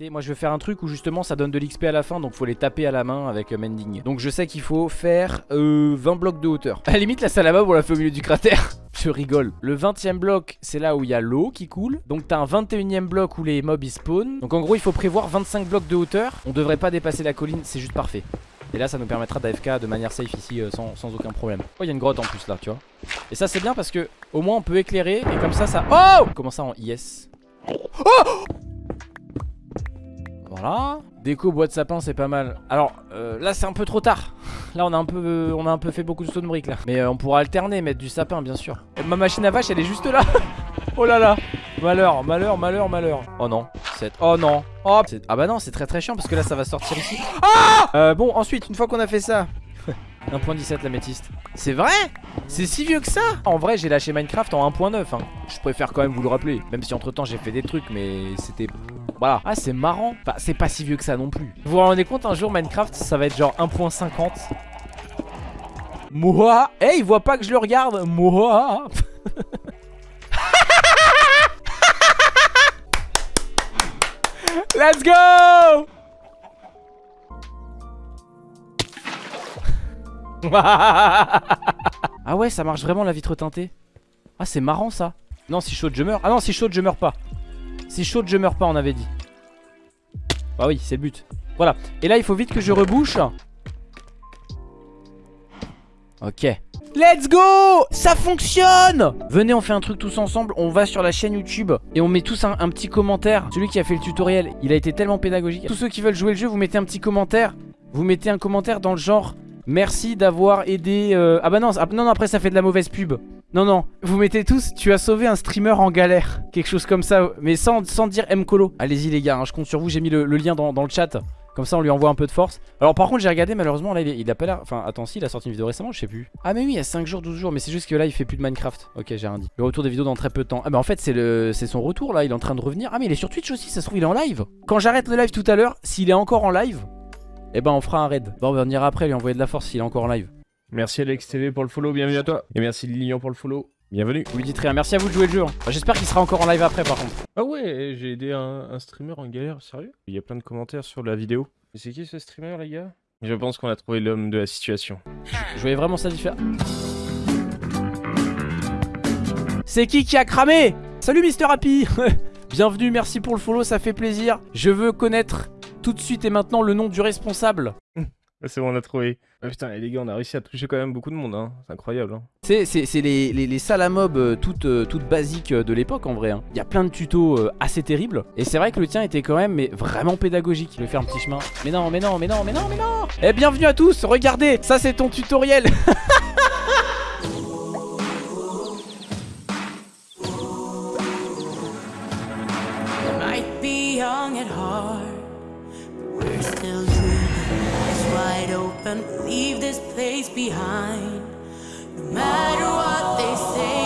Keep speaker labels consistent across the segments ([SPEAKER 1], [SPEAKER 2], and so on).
[SPEAKER 1] Moi je veux faire un truc où justement ça donne de l'XP à la fin donc faut les taper à la main avec euh, Mending. Donc je sais qu'il faut faire euh, 20 blocs de hauteur. À la limite la salle à on l'a fait au milieu du cratère. Je rigole. Le 20 e bloc c'est là où il y a l'eau qui coule. Donc t'as un 21 e bloc où les mobs ils spawnent. Donc en gros il faut prévoir 25 blocs de hauteur. On devrait pas dépasser la colline c'est juste parfait. Et là ça nous permettra d'AFK de manière safe ici euh, sans, sans, aucun problème. Oh il y a une grotte en plus là tu vois. Et ça c'est bien parce que au moins on peut éclairer Et comme ça ça... Oh! Comment ça en IS Oh voilà. Déco bois de sapin c'est pas mal. Alors euh, là c'est un peu trop tard. Là on a un peu on a un peu fait beaucoup de stone brick là. Mais euh, on pourra alterner, mettre du sapin bien sûr. ma machine à vache elle est juste là. oh là là. Malheur, malheur, malheur, malheur. Oh non. Oh non. Oh, ah bah non c'est très très chiant parce que là ça va sortir ici. Ah euh, Bon ensuite une fois qu'on a fait ça. 1.17 la métiste C'est vrai? C'est si vieux que ça En vrai j'ai lâché Minecraft en 1.9 hein. Je préfère quand même vous le rappeler Même si entre temps j'ai fait des trucs mais c'était voilà. Ah, c'est marrant. Enfin, c'est pas si vieux que ça non plus. Vous vous rendez compte, un jour, Minecraft, ça va être genre 1.50 Moi Eh, il voit pas que je le regarde Moi Let's go Ah ouais, ça marche vraiment la vitre teintée. Ah, c'est marrant ça. Non, si chaud je meurs. Ah non, si chaud je meurs pas. Si chaud je meurs pas on avait dit. Bah oui c'est le but. Voilà. Et là il faut vite que je rebouche. Ok. Let's go! Ça fonctionne! Venez on fait un truc tous ensemble. On va sur la chaîne YouTube Et on met tous un, petit commentaire. Celui qui a fait le tutoriel Il a été tellement pédagogique. Tous ceux qui veulent jouer le jeu vous mettez un petit commentaire. Vous mettez un commentaire dans le genre Merci d'avoir aidé... Euh, ah bah non, ah, non, non, après ça fait de la mauvaise pub. Non, non, vous mettez tous, tu as sauvé un streamer en galère. Quelque chose comme ça, mais sans, sans dire Mcolo. Allez-y les gars, hein, je compte sur vous, j'ai mis le, lien dans, le chat. Comme ça on lui envoie un peu de force Alors par contre j'ai regardé malheureusement là il, a pas l'air Enfin attends si il a sorti une vidéo récemment je sais plus Ah mais oui il y a 5 jours 12 jours Mais c'est juste que là il fait plus de Minecraft Ok j'ai rien dit Le retour des vidéos dans très peu de temps Ah mais en fait c'est son retour là il est en train de revenir Ah mais il est sur Twitch aussi ça se trouve il est en live Quand j'arrête le live tout à l'heure S'il est encore en live eh ben on fera un raid. Bon, on ira après lui envoyer de la force s'il est encore en live.
[SPEAKER 2] Merci Alex TV pour le follow, bienvenue à toi. Et merci Lilian pour le follow. Bienvenue.
[SPEAKER 1] Vous lui dites rien, merci à vous de jouer le jeu. Hein. J'espère qu'il sera encore en live après par contre.
[SPEAKER 2] Ah ouais, j'ai aidé un, streamer en galère, sérieux? Il y a plein de commentaires sur la vidéo. c'est qui ce streamer les gars? Je pense qu'on a trouvé l'homme de la situation.
[SPEAKER 1] Je voyais vraiment ça différent. C'est qui qui a cramé? Salut Mister Happy Bienvenue, merci pour le follow, ça fait plaisir. Je veux connaître tout de suite et maintenant le nom du responsable.
[SPEAKER 2] C'est bon, on a trouvé. Ah, putain, les gars, on a réussi à toucher quand même beaucoup de monde, hein. c'est incroyable. Hein.
[SPEAKER 1] C'est les, les, les, salles à mob euh, toutes, euh, toutes basiques euh, de l'époque en vrai. Hein. Il y a plein de tutos assez terribles. Et c'est vrai que le tien était quand même mais vraiment pédagogique. Je vais faire un petit chemin. Mais non, mais non, mais non, mais non, mais non Eh, bienvenue à tous, regardez, ça c'est ton tutoriel leave this place behind. No matter what they say.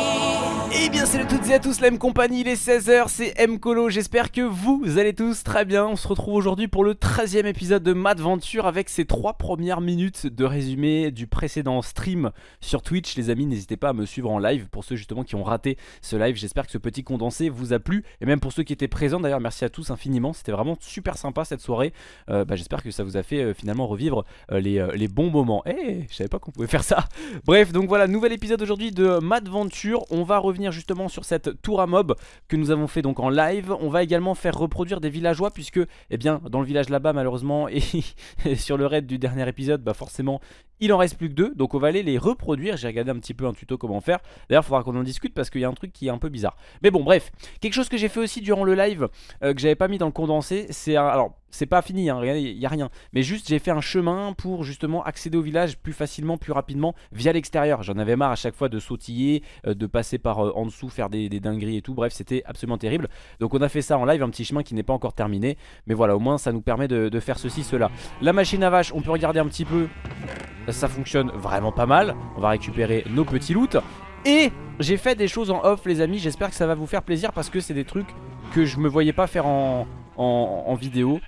[SPEAKER 1] Eh bien salut toutes et à tous la M compagnie, il est 16h, c'est M Colo, j'espère que vous allez tous très bien. On se retrouve aujourd'hui pour le 13 e épisode de Madventure avec ces trois premières minutes de résumé du précédent stream sur Twitch. Les amis n'hésitez pas à me suivre en live pour ceux justement qui ont raté ce live. J'espère que ce petit condensé vous a plu. Et même pour ceux qui étaient présents d'ailleurs merci à tous infiniment. C'était vraiment super sympa cette soirée. Euh, bah, J'espère que ça vous a fait euh, finalement revivre euh, les, bons moments. Eh, je savais pas qu'on pouvait faire ça. Bref donc voilà, nouvel épisode aujourd'hui de Madventure On va revenir justement sur cette tour à mob que nous avons fait donc en live. On va également faire reproduire des villageois puisque eh bien dans le village là-bas malheureusement et, sur le raid du dernier épisode bah forcément il en reste plus que deux donc on va aller les reproduire. J'ai regardé un petit peu un tuto comment faire. D'ailleurs il faudra qu'on en discute parce qu'il y a un truc qui est un peu bizarre. Mais bon bref, quelque chose que j'ai fait aussi durant le live euh, que j'avais pas mis dans le condensé c'est alors c'est pas fini, hein, il n'y a rien. Mais juste j'ai fait un chemin pour justement accéder au village plus facilement, plus rapidement via l'extérieur. J'en avais marre à chaque fois de sautiller, euh, de passer par euh, en dessous, faire des, dingueries et tout. Bref, c'était absolument terrible. Donc on a fait ça en live, un petit chemin qui n'est pas encore terminé. Mais voilà, au moins ça nous permet de, faire ceci, cela. La machine à vache, on peut regarder un petit peu. Ça fonctionne vraiment pas mal. On va récupérer nos petits loots. Et j'ai fait des choses en off les amis, j'espère que ça va vous faire plaisir parce que c'est des trucs que je me voyais pas faire en, en vidéo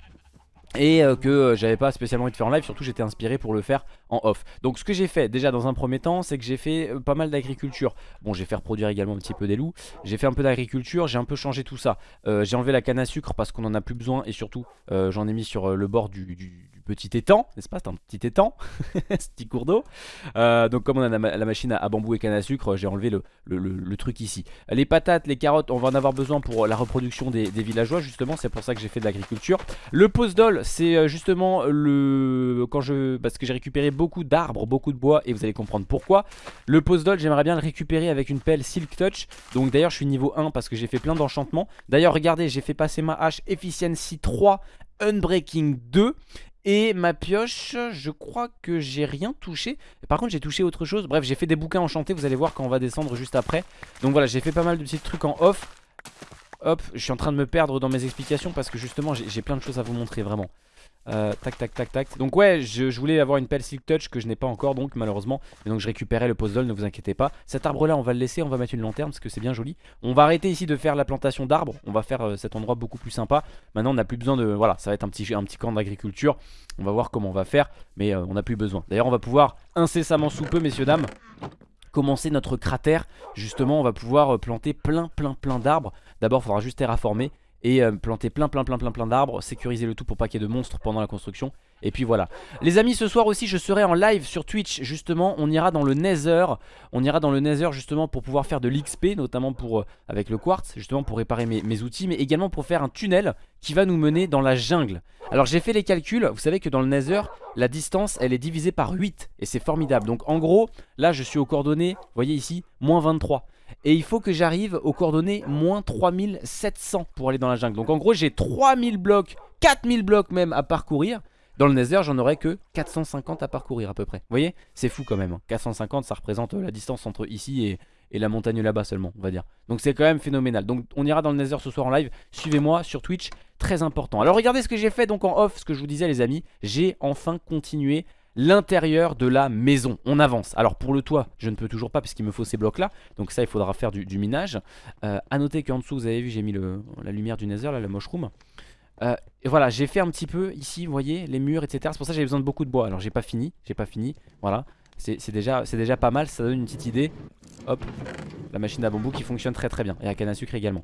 [SPEAKER 1] et euh, que euh, j'avais pas spécialement envie de faire en live, surtout j'étais inspiré pour le faire en off. Donc ce que j'ai fait déjà dans un premier temps, c'est que j'ai fait euh, pas mal d'agriculture. Bon, j'ai fait reproduire également un petit peu des loups, j'ai fait un peu d'agriculture, j'ai un peu changé tout ça. j'ai enlevé la canne à sucre parce qu'on en a plus besoin et surtout j'en ai mis sur le bord du petit étang, n'est-ce pas C'est un petit étang, ce petit cours d'eau. Euh, donc comme on a la, machine à, bambou et canne à sucre, j'ai enlevé le, truc ici. Les patates, les carottes, on va en avoir besoin pour la reproduction des, villageois justement, c'est pour ça que j'ai fait de l'agriculture. Le postdol, c'est euh, justement le... quand je... parce que j'ai récupéré beaucoup d'arbres, beaucoup de bois et vous allez comprendre pourquoi. Le postdol, j'aimerais bien le récupérer avec une pelle Silk Touch. Donc d'ailleurs je suis niveau 1 parce que j'ai fait plein d'enchantements. D'ailleurs regardez, j'ai fait passer ma hache Efficiency 3 Unbreaking 2 et ma pioche, je crois que j'ai rien touché. Par contre j'ai touché autre chose. Bref j'ai fait des bouquins enchantés. Vous allez voir quand on va descendre juste après. Donc voilà j'ai fait pas mal de petits trucs en off. Hop je suis en train de me perdre dans mes explications Parce que justement j'ai plein de choses à vous montrer vraiment euh, tac tac tac tac. Donc ouais je, voulais avoir une pelle Silk Touch que je n'ai pas encore donc malheureusement. Et donc je récupérais le puzzle ne vous inquiétez pas. Cet arbre là on va le laisser on va mettre une lanterne parce que c'est bien joli. On va arrêter ici de faire la plantation d'arbres. On va faire euh, cet endroit beaucoup plus sympa. Maintenant on n'a plus besoin de voilà ça va être un petit, un petit camp d'agriculture. On va voir comment on va faire Mais euh, on n'a plus besoin. D'ailleurs on va pouvoir incessamment sous peu messieurs dames commencer notre cratère. Justement on va pouvoir planter plein plein plein d'arbres. D'abord il faudra juste terraformer et euh, planter plein plein plein plein plein d'arbres, sécuriser le tout pour pas qu'il y ait de monstres pendant la construction. Et puis voilà. Les amis, ce soir aussi, je serai en live sur Twitch. Justement, on ira dans le Nether. On ira dans le Nether justement pour pouvoir faire de l'XP, notamment pour euh, avec le quartz, justement pour réparer mes, mes, outils, mais également pour faire un tunnel qui va nous mener dans la jungle. Alors j'ai fait les calculs. Vous savez que dans le Nether, la distance, elle est divisée par 8 et c'est formidable. Donc en gros, là, je suis aux coordonnées. Vous voyez ici, moins 23. Et il faut que j'arrive aux coordonnées moins 3700 pour aller dans la jungle. Donc en gros j'ai 3000 blocs, 4000 blocs même à parcourir. Dans le Nether j'en aurais que 450 à parcourir à peu près. Vous voyez? C'est fou quand même 450 hein. ça représente la distance entre ici et, et la montagne là-bas seulement on va dire. Donc c'est quand même phénoménal. Donc on ira dans le Nether ce soir en live. Suivez-moi sur Twitch. Très important. Alors regardez ce que j'ai fait donc en off Ce que je vous disais les amis. J'ai enfin continué l'intérieur de la maison. On avance. Alors pour le toit, je ne peux toujours pas puisqu'il me faut ces blocs là. Donc ça, il faudra faire du, minage. Euh, à noter qu'en dessous, vous avez vu, j'ai mis la lumière du nether, là, la mushroom. Euh, et voilà, j'ai fait un petit peu ici, vous voyez, les murs, etc. C'est pour ça que j'ai besoin de beaucoup de bois. Alors j'ai pas fini, j'ai pas fini. Voilà, c'est déjà, déjà pas mal, ça donne une petite idée. Hop, la machine à bambou qui fonctionne très très bien. Et à canne à sucre également.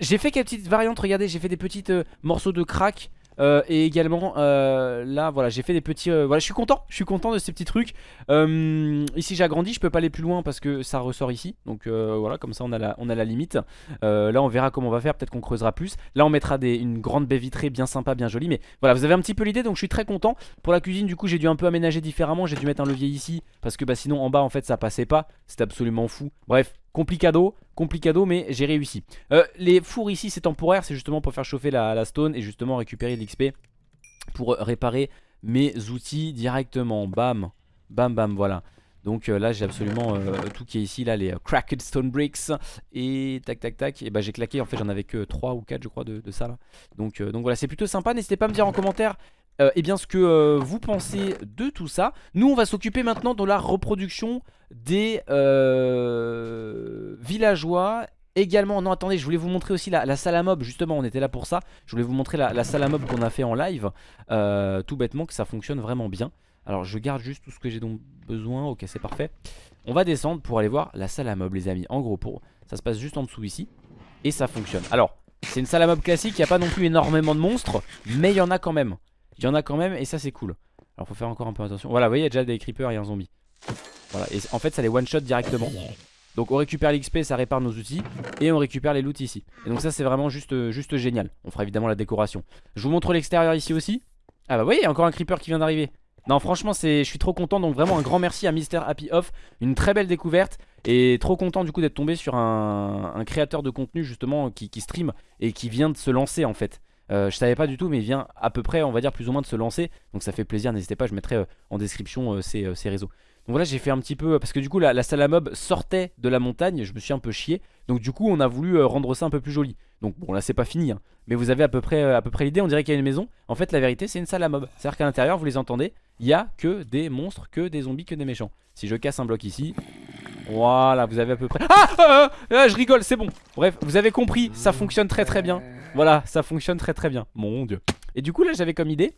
[SPEAKER 1] J'ai fait quelques petites variantes, regardez, j'ai fait des petites euh, morceaux de crack. Euh, et également euh, là voilà j'ai fait des petits euh, voilà je suis content je suis content de ces petits trucs. Ici j'ai agrandi je peux pas aller plus loin parce que ça ressort ici. Donc voilà comme ça on a la, on a la limite. Là on verra comment on va faire peut-être qu'on creusera plus. Là on mettra des, une grande baie vitrée bien sympa bien jolie. Mais voilà vous avez un petit peu l'idée donc je suis très content. Pour la cuisine du coup j'ai dû un peu aménager différemment. J'ai dû mettre un levier ici parce que bah, sinon en bas en fait ça passait pas. C'est absolument fou. Bref Complicado, complicado mais j'ai réussi. Euh, Les fours ici c'est temporaire C'est justement pour faire chauffer la, stone Et justement récupérer l'XP Pour réparer mes outils directement. Bam, bam bam voilà. Donc euh, là j'ai absolument euh, tout qui est ici là les cracked stone bricks et tac tac tac. Et bah j'ai claqué en fait j'en avais que 3 ou 4 je crois de, ça donc voilà c'est plutôt sympa. N'hésitez pas à me dire en commentaire et eh bien ce que vous pensez de tout ça Nous on va s'occuper maintenant de la reproduction des euh, villageois Également, non attendez, je voulais vous montrer aussi la, salle à mob, justement on était là pour ça. Je voulais vous montrer la, salle à mob qu'on a fait en live. Euh, Tout bêtement que ça fonctionne vraiment bien. Alors je garde juste tout ce que j'ai donc besoin, ok c'est parfait. On va descendre pour aller voir la salle à mob les amis. En gros, pour, ça se passe juste en dessous ici. Et ça fonctionne. Alors, c'est une salle à mob classique, il n'y a pas non plus énormément de monstres Mais il y en a quand même Il y en a quand même et ça c'est cool. Alors faut faire encore un peu attention. Voilà, vous voyez il y a déjà des creepers et un zombie. Voilà, et en fait ça les one shot directement. Donc on récupère l'XP, ça répare nos outils Et on récupère les loots ici. Et donc ça c'est vraiment juste, juste génial. On fera évidemment la décoration. Je vous montre l'extérieur ici aussi. Ah bah vous voyez il y a encore un creeper qui vient d'arriver. Non franchement je suis trop content. Donc vraiment un grand merci à Mister Happy Off. Une très belle découverte. Et trop content du coup d'être tombé sur un, créateur de contenu justement qui, stream Et qui vient de se lancer en fait euh, je savais pas du tout mais il vient à peu près on va dire plus ou moins de se lancer. Donc ça fait plaisir n'hésitez pas je mettrai euh, en description ses réseaux. Donc voilà j'ai fait un petit peu Parce que du coup la, salle à mob sortait de la montagne Je me suis un peu chié. Donc du coup on a voulu euh, rendre ça un peu plus joli. Donc bon là c'est pas fini hein. Mais vous avez à peu près, euh, à près l'idée On dirait qu'il y a une maison. En fait la vérité c'est une salle à mob C'est à dire qu'à l'intérieur vous les entendez Il y a que des monstres, que des zombies, que des méchants. Si je casse un bloc ici Voilà vous avez à peu près. Ah, ah, ah Je rigole c'est bon. Bref vous avez compris ça fonctionne très très bien Voilà ça fonctionne très très bien. Mon dieu. Et du coup là j'avais comme idée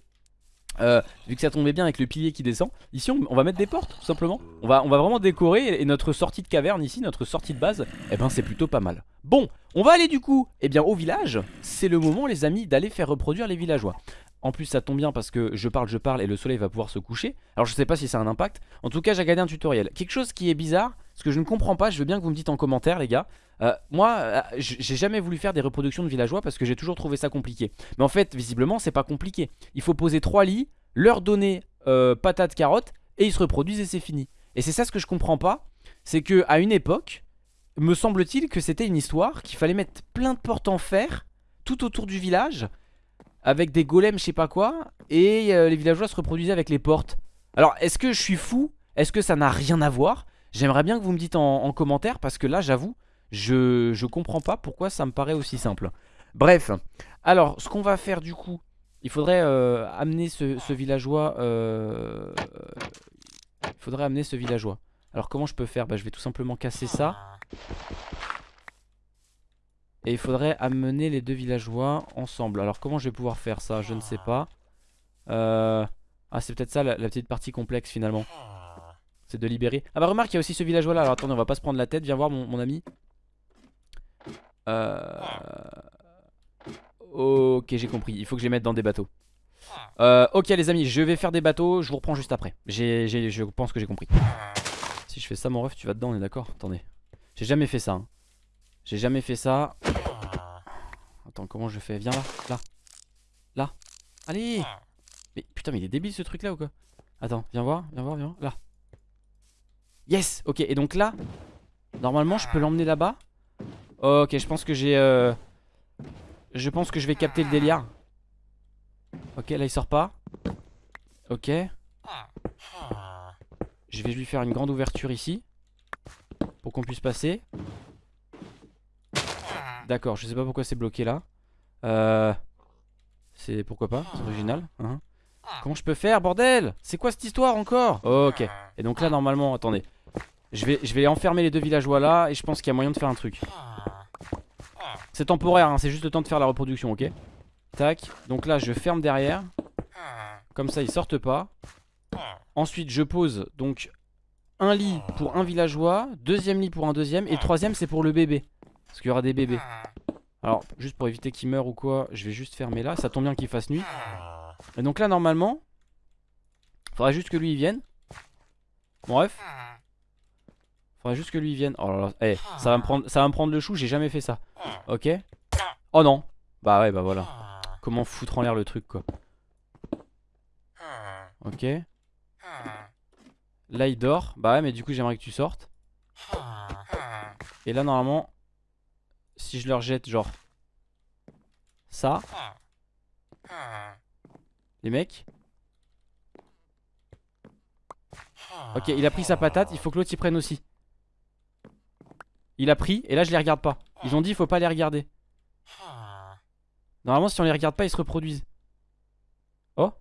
[SPEAKER 1] euh, vu que ça tombait bien avec le pilier qui descend Ici on, va mettre des portes simplement. On va, on va vraiment décorer et notre sortie de caverne ici Notre sortie de base Eh ben c'est plutôt pas mal. Bon on va aller du coup Eh bien au village. C'est le moment les amis d'aller faire reproduire les villageois. En plus ça tombe bien parce que je parle, je parle et le soleil va pouvoir se coucher. Alors je sais pas si ça a un impact. En tout cas j'ai regardé un tutoriel. Quelque chose qui est bizarre, ce que je ne comprends pas Je veux bien que vous me dites en commentaire les gars euh, Moi euh, j'ai jamais voulu faire des reproductions de villageois Parce que j'ai toujours trouvé ça compliqué. Mais en fait visiblement c'est pas compliqué. Il faut poser trois lits, leur donner euh, patates, carottes Et ils se reproduisent et c'est fini. Et c'est ça ce que je comprends pas. C'est que à une époque Me semble-t-il que c'était une histoire Qu'il fallait mettre plein de portes en fer Tout autour du village avec des golems je sais pas quoi et euh, les villageois se reproduisaient avec les portes. Alors est-ce que je suis fou? Est-ce que ça n'a rien à voir? J'aimerais bien que vous me dites en, commentaire parce que là j'avoue je, je comprends pas pourquoi ça me paraît aussi simple. Bref, alors ce qu'on va faire du coup, il faudrait euh, amener ce, villageois, euh, il faudrait amener ce villageois. Alors comment je peux faire? Bah, Je vais tout simplement casser ça. Et il faudrait amener les deux villageois ensemble. Alors comment je vais pouvoir faire ça? Je ne sais pas. Euh... Ah c'est peut-être ça la, petite partie complexe finalement. C'est de libérer. Ah bah remarque il y a aussi ce villageois là. Alors attendez on va pas se prendre la tête. Viens voir mon, ami. Euh... Ok j'ai compris. Il faut que je les mette dans des bateaux. Euh, ok les amis je vais faire des bateaux. Je vous reprends juste après. je pense que j'ai compris. Si je fais ça mon ref tu vas dedans on est d'accord? Attendez. J'ai jamais fait ça. Hein. J'ai jamais fait ça. Attends, comment je fais? Viens là, là. Là. Allez Mais putain, mais il est débile ce truc là ou quoi? Attends, viens voir, viens voir, viens voir. Là. Yes Ok, et donc là, normalement, je peux l'emmener là-bas. Ok, je pense que j'ai... Euh... Je pense que je vais capter le délire. Ok, là, il sort pas. Ok. Je vais lui faire une grande ouverture ici. Pour qu'on puisse passer. D'accord, je sais pas pourquoi c'est bloqué là. Euh... C'est pourquoi pas, c'est original. Hein. Comment je peux faire, bordel? C'est quoi cette histoire encore? Ok. Et donc là, normalement, attendez. Je vais, enfermer les deux villageois là et je pense qu'il y a moyen de faire un truc. C'est temporaire, hein, c'est juste le temps de faire la reproduction, ok Tac. Donc là, je ferme derrière. Comme ça, ils sortent pas. Ensuite, je pose donc un lit pour un villageois, deuxième lit pour un deuxième et troisième c'est pour le bébé. Parce qu'il y aura des bébés. Alors, juste pour éviter qu'ils meurent ou quoi, je vais juste fermer là. Ça tombe bien qu'il fasse nuit. Et donc là, normalement, faudrait juste que lui il vienne. Bref. Faudrait juste que lui vienne. Oh là là, eh, ça, va me prendre, ça va me prendre le chou, j'ai jamais fait ça. Ok? Oh non. Bah ouais, bah voilà. Comment foutre en l'air le truc quoi. Ok. Là il dort. Bah ouais, mais du coup j'aimerais que tu sortes. Et là normalement si je leur jette genre ça. Les mecs. Ok, il a pris sa patate, il faut que l'autre s'y prenne aussi. Il a pris, et là je les regarde pas. Ils ont dit il faut pas les regarder. Normalement si on les regarde pas ils se reproduisent. Oh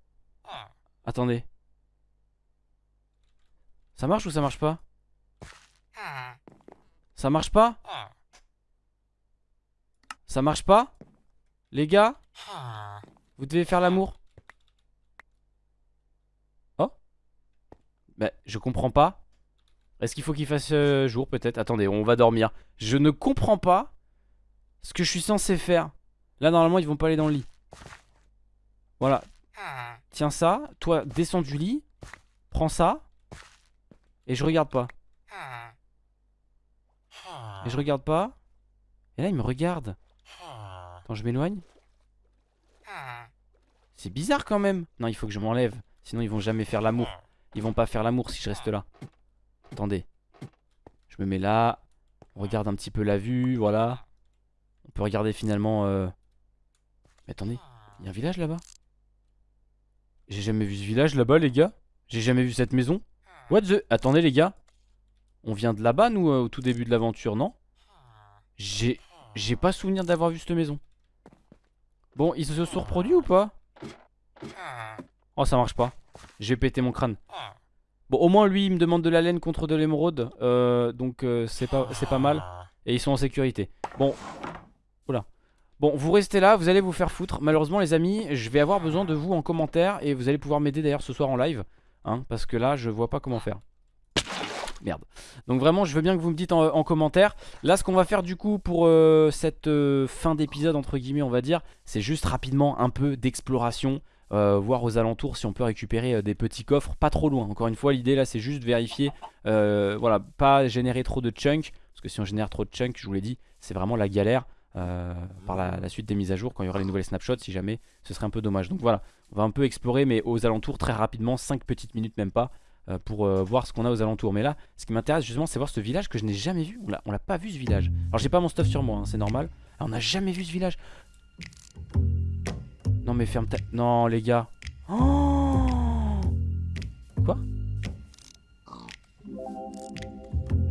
[SPEAKER 1] Attendez. Ça marche ou ça marche pas? Ça marche pas? Ça marche pas? Les gars Vous devez faire l'amour Oh Bah je comprends pas Est-ce qu'il faut qu'il fasse euh, jour peut-être? Attendez on va dormir. Je ne comprends pas Ce que je suis censé faire. Là normalement ils vont pas aller dans le lit. Voilà. Tiens ça. Toi descends du lit. Prends ça. Et je regarde pas. Et je regarde pas. Et là il me regarde. Attends, je m'éloigne. C'est bizarre quand même. Non, il faut que je m'enlève. Sinon, ils vont jamais faire l'amour. Ils vont pas faire l'amour si je reste là. Attendez. Je me mets là. On regarde un petit peu la vue, voilà. On peut regarder finalement... Euh... Mais attendez, il y a un village là-bas? J'ai jamais vu ce village là-bas, les gars. J'ai jamais vu cette maison. What the... Attendez, les gars. On vient de là-bas, nous, euh, au tout début de l'aventure, non? J'ai... J'ai pas souvenir d'avoir vu cette maison. Bon, ils se sont reproduits ou pas? Oh, ça marche pas. J'ai pété mon crâne. Bon, au moins, lui, il me demande de la laine contre de l'émeraude. Euh, donc, euh, c'est pas, pas mal. Et ils sont en sécurité. Bon. Oula. Bon, vous restez là, vous allez vous faire foutre. Malheureusement, les amis, je vais avoir besoin de vous en commentaire. Et vous allez pouvoir m'aider d'ailleurs ce soir en live. Hein, parce que là, je vois pas comment faire. Merde. Donc vraiment, je veux bien que vous me dites en, commentaire. Là, ce qu'on va faire du coup pour euh, cette fin d'épisode, entre guillemets, on va dire, c'est juste rapidement un peu d'exploration. Euh, voir aux alentours si on peut récupérer des petits coffres pas trop loin. Encore une fois, l'idée là, c'est juste vérifier, voilà, pas générer trop de chunks. Parce que si on génère trop de chunks, je vous l'ai dit, c'est vraiment la galère. par la, suite des mises à jour quand il y aura les nouvelles snapshots si jamais ce serait un peu dommage donc voilà on va un peu explorer mais aux alentours très rapidement 5 petites minutes même pas euh, pour euh, voir ce qu'on a aux alentours. Mais là, ce qui m'intéresse justement, c'est voir ce village que je n'ai jamais vu. On l'a pas vu ce village. Alors j'ai pas mon stuff sur moi, hein, c'est normal. on n'a jamais vu ce village. Non mais ferme ta... Non les gars. Oh Quoi?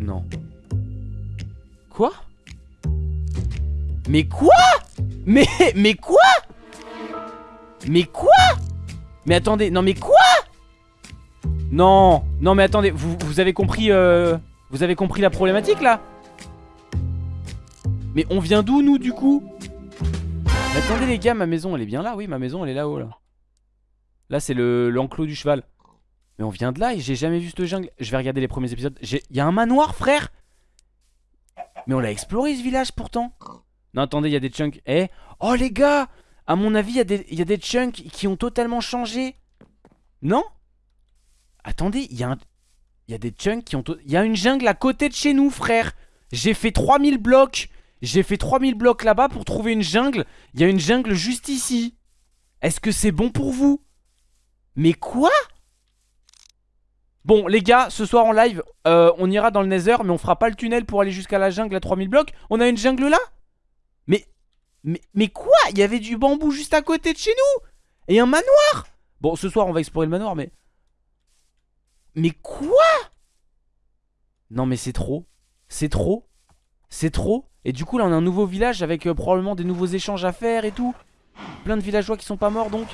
[SPEAKER 1] Non. Quoi? Mais quoi? Mais mais quoi? Mais quoi? Mais attendez, non mais quoi? Non, non mais attendez, vous, vous avez compris euh, Vous avez compris la problématique là? Mais on vient d'où nous du coup? Attendez les gars, ma maison elle est bien là, oui ma maison elle est là-haut là. Là c'est l'enclos du cheval. Mais on vient de là et j'ai jamais vu ce jungle. Je vais regarder les premiers épisodes. Il y a un manoir frère. Mais on l'a exploré ce village pourtant. Non attendez il y a des chunks. Eh Oh les gars. À mon avis il y, a des chunks qui ont totalement changé. Non? Attendez, il y, a y a des chunks qui ont... Il y a une jungle à côté de chez nous, frère. J'ai fait 3000 blocs. J'ai fait 3000 blocs là-bas pour trouver une jungle. Il y a une jungle juste ici. Est-ce que c'est bon pour vous? Mais quoi? Bon, les gars, ce soir en live, euh, on ira dans le Nether, mais on fera pas le tunnel pour aller jusqu'à la jungle à 3000 blocs. On a une jungle là? Mais, mais, mais quoi? Il y avait du bambou juste à côté de chez nous Et un manoir Bon, ce soir, on va explorer le manoir, mais... Mais quoi? Non mais c'est trop. C'est trop. C'est trop. Et du coup là on a un nouveau village avec euh, probablement des nouveaux échanges à faire et tout. Plein de villageois qui sont pas morts donc.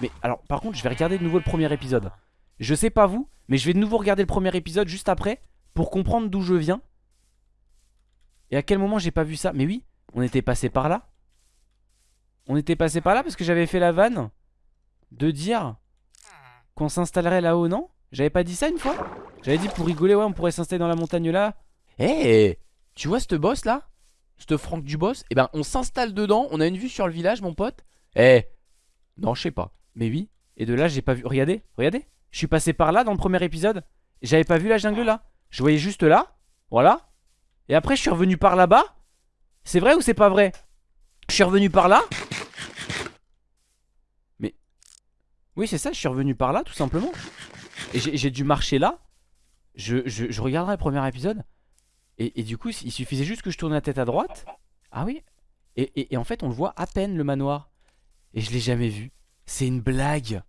[SPEAKER 1] Mais alors par contre je vais regarder de nouveau le premier épisode. Je sais pas vous, mais je vais de nouveau regarder le premier épisode juste après pour comprendre d'où je viens. Et à quel moment j'ai pas vu ça Mais oui, on était passé par là. On était passé par là parce que j'avais fait la vanne de dire qu'on s'installerait là-haut, non? J'avais pas dit ça une fois? J'avais dit pour rigoler, ouais, on pourrait s'installer dans la montagne là. Eh, tu vois ce boss là? Ce Franck du boss Eh ben, on s'installe dedans, on a une vue sur le village, mon pote. Eh, non, je sais pas. Mais oui. Et de là, j'ai pas vu. Regardez, regardez. Je suis passé par là dans le premier épisode. J'avais pas vu la jungle là. Je voyais juste là. Voilà. Et après, je suis revenu par là-bas. C'est vrai ou c'est pas vrai? Je suis revenu par là. Mais. Oui, c'est ça, je suis revenu par là, tout simplement. Et j'ai dû marcher là. Je, regarderai le premier épisode. Et, du coup, il suffisait juste que je tourne la tête à droite. Ah oui et, en fait, on le voit à peine, le manoir. Et je l'ai jamais vu. C'est une blague.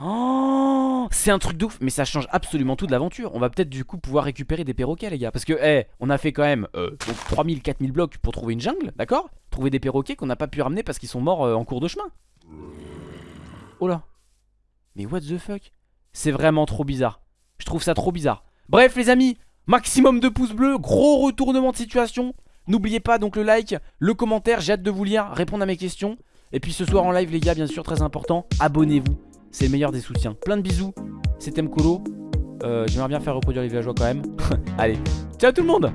[SPEAKER 1] Oh C'est un truc de ouf. Mais ça change absolument tout de l'aventure. On va peut-être du coup pouvoir récupérer des perroquets, les gars. Parce que, eh, on a fait quand même euh, 3000, 4000 blocs pour trouver une jungle, d'accord? Trouver des perroquets qu'on n'a pas pu ramener parce qu'ils sont morts euh, en cours de chemin. Oh là. Mais what the fuck? C'est vraiment trop bizarre. Je trouve ça trop bizarre. Bref les amis, maximum de pouces bleus, gros retournement de situation. N'oubliez pas donc le like, le commentaire, j'ai hâte de vous lire, répondre à mes questions. Et puis ce soir en live les gars, bien sûr, très important, abonnez-vous. C'est le meilleur des soutiens. Plein de bisous, c'était Mkolo. Euh, J'aimerais bien faire reproduire les villageois quand même. Allez, ciao tout le monde